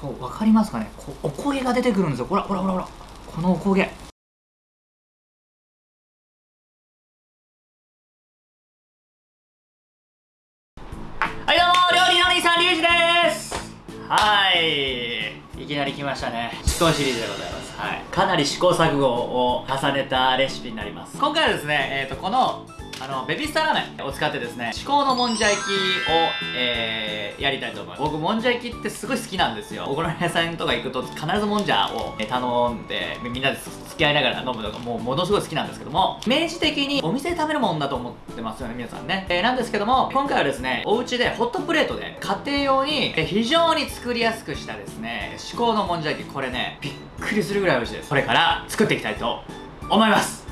こう分かりますかね？こうおこげが出てくるんですよ。ほらほらほらほら。このおこげ。はいどうも料理のお兄さんリュウジです。はい。いきなり来ましたね。思考シリーズでございます。はい。かなり試行錯誤を重ねたレシピになります。今回はですねえっ、ー、とこのあのベビースターラーメンを使ってですね至高のもんじゃ焼きを、えー、やりたいと思います。僕もんじゃ焼きってすごい好きなんですよ。お好み屋さんとか行くと必ずもんじゃを頼んでみんなで付き合いながら飲むのがもうものすごい好きなんですけども明示的にお店で食べるもんだと思ってますよね皆さんね、えー、なんですけども今回はですねお家でホットプレートで家庭用に非常に作りやすくしたですね至高のもんじゃ焼き。これねびっくりするぐらい美味しいです。これから作っていきたいと思います。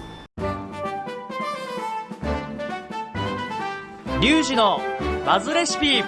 リュウジのバズレシピ。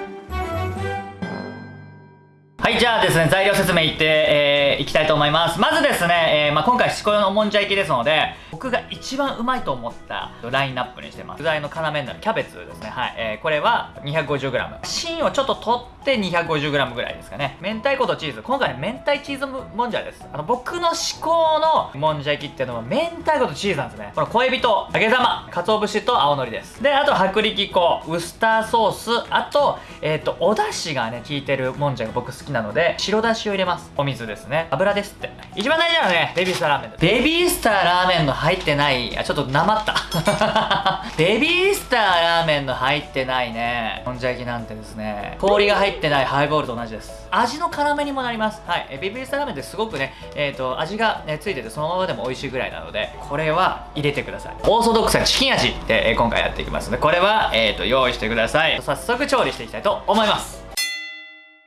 はいじゃあですね材料説明いって、えー、いきたいと思います。まずですね、えーまあ、今回しこよのもんじゃ焼きですので僕が一番うまいと思ったラインナップにしてます。具材の要になるキャベツですね。はい、えー、これは 250g 芯をちょっと取って 250g ぐらいですかね。明太子とチーズ。今回ね明太チーズもんじゃです。あの僕の至高のもんじゃ焼きっていうのは明太子とチーズなんですね。この小エビと揚げ玉。鰹節と青のりです。であと薄力粉。ウスターソース。あとえっ、ー、とお出汁がね効いてるもんじゃが僕好きなので白だしを入れます。お水ですね。油ですって。一番大事なのはねベビースターラーメン。ですベビースターラーメンの入ってない。あちょっとなまった。ベビースターラーメンの入ってないね。もんじゃ焼きなんてですね。氷が入ってないハイボールと同じです。味の絡めにもなります。はい。えベビースターラーメンってすごくねえっ、ー、と味が、ね、ついててそのままでも美味しいぐらいなのでこれは入れてください。オーソドックスなチキン味で、えー、今回やっていきますのでこれは、えーと、用意してください。早速調理していきたいと思います。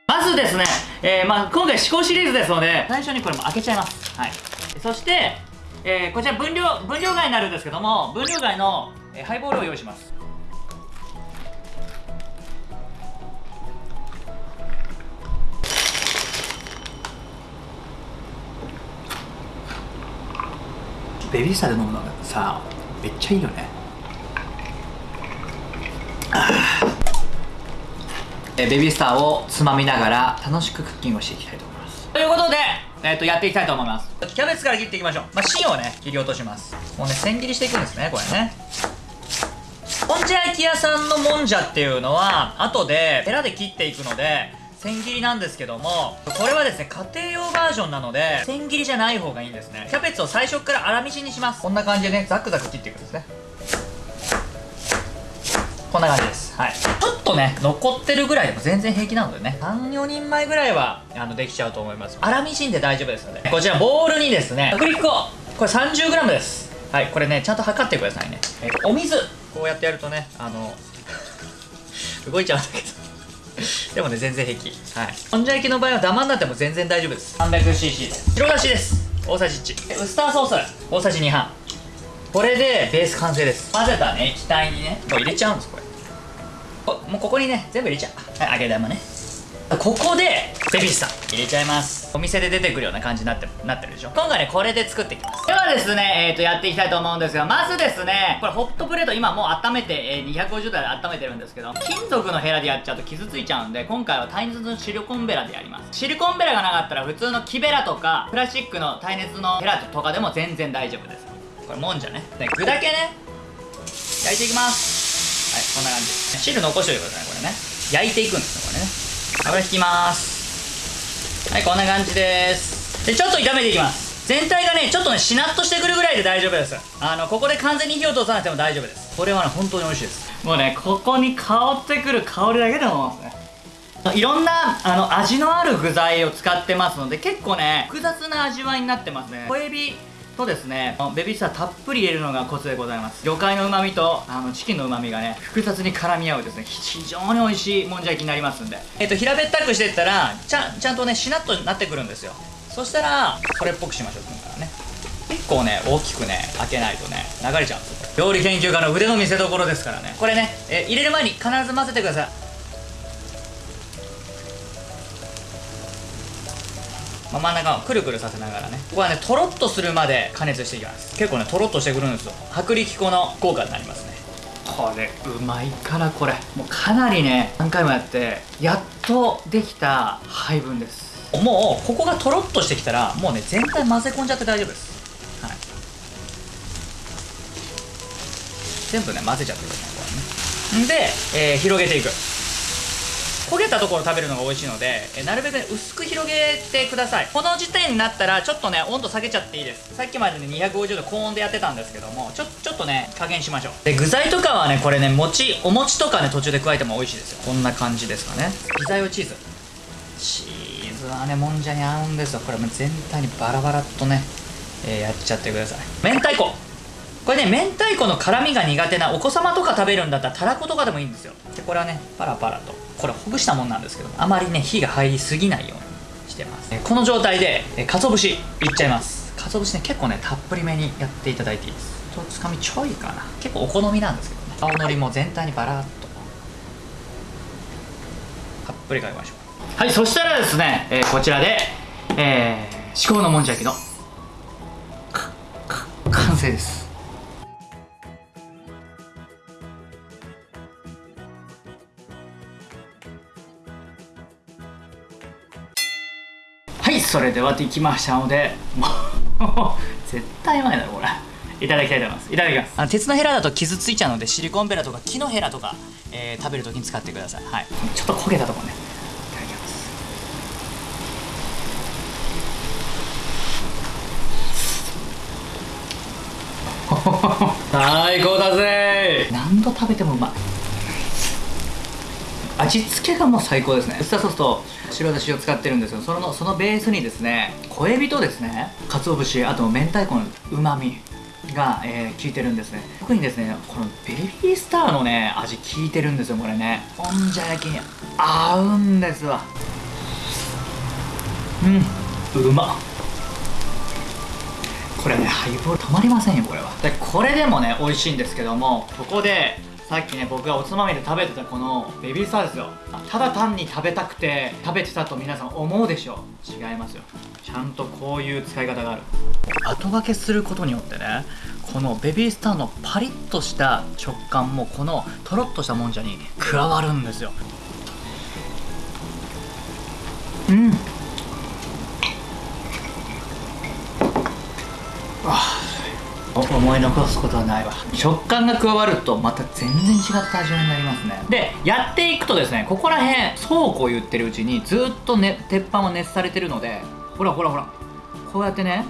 まずですね、えー、まあ、今回試行シリーズですので最初にこれも開けちゃいます。はい。そしてえー、こちら分量分量外になるんですけども分量外の、えー、ハイボールを用意します。ベビースターで飲むのがさめっちゃいいよね。えベビースターをつまみながら楽しくクッキングをしていきたいと思います。ということでえっ、ー、と、やっていきたいと思います。キャベツから切っていきましょう。まあ、芯をね、切り落とします。もうね、千切りしていくんですね、これね。もんじゃ焼き屋さんのもんじゃっていうのは、後で、ヘラで切っていくので、千切りなんですけども、これはですね、家庭用バージョンなので、千切りじゃない方がいいんですね。キャベツを最初から粗みじんにします。こんな感じでね、ザクザク切っていくんですね。こんな感じです。はい。ちょっとね、残ってるぐらいでも全然平気なのでね、3、4人前ぐらいは、あの、できちゃうと思います。粗みじんで大丈夫ですので、こちらボウルにですね、薄力粉、これ 30g です。はい、これね、ちゃんと測ってくださいね。えお水、こうやってやるとね、あの、動いちゃうんだけど。でもね、全然平気。はい。もんじゃ焼きの場合はダマになっても全然大丈夫です。300cc です。白だしです。大さじ1。ウスターソース、大さじ2半。これでベース完成です。混ぜたね、液体にね、もう入れちゃうんです、これ。もうここにね全部入れちゃう。はい揚げ玉ね。ここでベビースター入れちゃいます。お店で出てくるような感じになってなってるでしょ。今回ねこれで作っていきます。ではですねえっ、ー、とやっていきたいと思うんですがまずですねこれホットプレート今もう温めて、えー、250度で温めてるんですけど金属のヘラでやっちゃうと傷ついちゃうんで今回は耐熱のシリコンベラでやります。シリコンベラがなかったら普通の木ベラとかプラスチックの耐熱のヘラとかでも全然大丈夫です。これもんじゃね。で具だけね焼いていきます。こんな感じ。汁残しておいてくださいこれね。焼いていくんですよこれね。油引きます。はいこんな感じです。でちょっと炒めていきます。全体がねちょっとねしなっとしてくるぐらいで大丈夫です。あのここで完全に火を通さなくても大丈夫です。これはね本当に美味しいです。もうねここに香ってくる香りだけでもますね。いろんなあの味のある具材を使ってますので結構ね複雑な味わいになってますね。小エビとですね。ベビースターたっぷり入れるのがコツでございます。魚介の旨味とあのチキンの旨味がね複雑に絡み合うですね。非常に美味しいもんじゃ焼きになりますんで。えっ、と平べったくしていったらちゃちゃんとねしなっとなってくるんですよ。そしたらこれっぽくしましょう今からね。結構ね大きくね開けないとね流れちゃうんですよ。料理研究家の腕の見せ所ですからね。これね、え入れる前に必ず混ぜてください。まあ、真ん中をくるくるさせながらね。ここはねとろっとするまで加熱していきます。結構ねとろっとしてくるんですよ。薄力粉の効果になりますね。これうまいからこれ。もうかなりね何回もやってやっとできた配分です。もうここがとろっとしてきたらもうね全体混ぜ込んじゃって大丈夫です。はい。全部ね混ぜちゃってくださいこれね。で、えー広げていく焦げたところ食べるのが美味しいので、えなるべくね薄く広げてください。この時点になったらちょっとね温度下げちゃっていいです。さっきまでね250度高温でやってたんですけどもちょちょっとね加減しましょう。で具材とかはねこれね餅お餅とかね途中で加えても美味しいですよ。こんな感じですかね。ピザ用チーズ。チーズはねもんじゃに合うんですよ。これもう全体にバラバラっとね、えーやっちゃってください。明太子。これね明太子の辛みが苦手なお子様とか食べるんだったらたらことかでもいいんですよ。でこれはねパラパラと。これほぐしたもんなんですけどあまりね火が入りすぎないようにしてます。この状態でえ鰹節いっちゃいます。鰹節ね結構ねたっぷりめにやっていただいていいです。とつかみちょいかな。結構お好みなんですけどね。青のりも全体にバラッと。たっぷりかけましょう。はいそしたらですね、えーこちらで、えー、至高のもんじゃ焼きの完成です。それではできましたのでもう絶対うまいだろこれ。いただきたいと思います。いただきます。あの鉄のヘラだと傷ついちゃうのでシリコンベラとか木のヘラとか、えー食べるときに使ってください。はい。ちょっと焦げたところね。いただきます。最高だぜ何度食べてもうまい味付けがもう最高ですね。ウスターソースと白だしを使ってるんですよ。そのそのベースにですね小エビとですね鰹節あと明太子のうまみが、えー効いてるんですね。特にですねこのベビースターのね味効いてるんですよこれね。もんじゃ焼きに合うんですわ。うんうまっ。これねハイボール止まりませんよこれは。でこれでもね美味しいんですけどもここでさっきね僕がおつまみで食べてたこのベビースターですよ。あただ単に食べたくて食べてたと皆さん思うでしょ違いますよ。ちゃんとこういう使い方がある。後掛けすることによってねこのベビースターのパリッとした食感もこのとろっとしたもんじゃに加わるんですよ。うん思い残すことはないわ。食感が加わるとまた全然違った味わいになりますね。でやっていくとですねここら辺そうこう言ってるうちにずっと、ね、鉄板は熱されてるのでほらほらほらこうやってね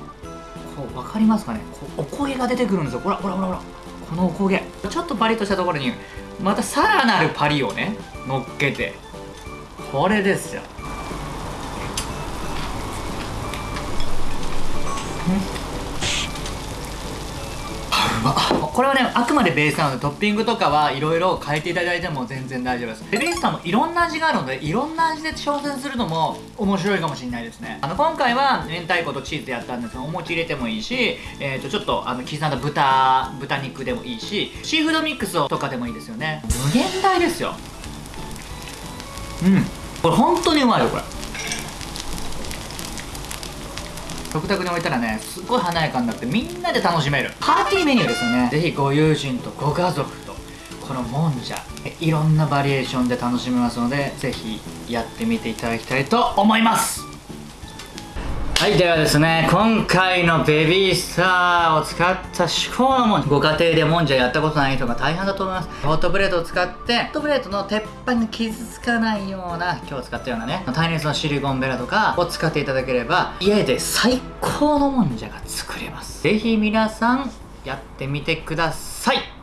こう分かりますかね？こうお焦げが出てくるんですよ。ほらほらほらほらこのお焦げ。ちょっとパリッとしたところにまたさらなるパリをね乗っけてこれですよ。これはねあくまでベースなのでトッピングとかはいろいろ変えていただいても全然大丈夫です。ベビースターもいろんな味があるのでいろんな味で挑戦するのも面白いかもしれないですね。あの今回は明太子とチーズやったんですけどお餅入れてもいいし、えー、とちょっとあの刻んだ豚豚肉でもいいしシーフードミックスとかでもいいですよね。無限大ですよ。うん。これ本当にうまいよこれ。食卓に置いたらねすごい華やかになってみんなで楽しめる。パーティーメニューですよね。ぜひご友人とご家族とこのもんじゃいろんなバリエーションで楽しめますのでぜひやってみていただきたいと思います。はいではですね今回のベビースターを使った至高のもんじゃご家庭でもんじゃやったことない人が大半だと思います。ホットプレートを使ってホットプレートの鉄板に傷つかないような今日使ったようなね耐熱のシリコンベラとかを使っていただければ家で最高のもんじゃが作れます。ぜひ皆さんやってみてください。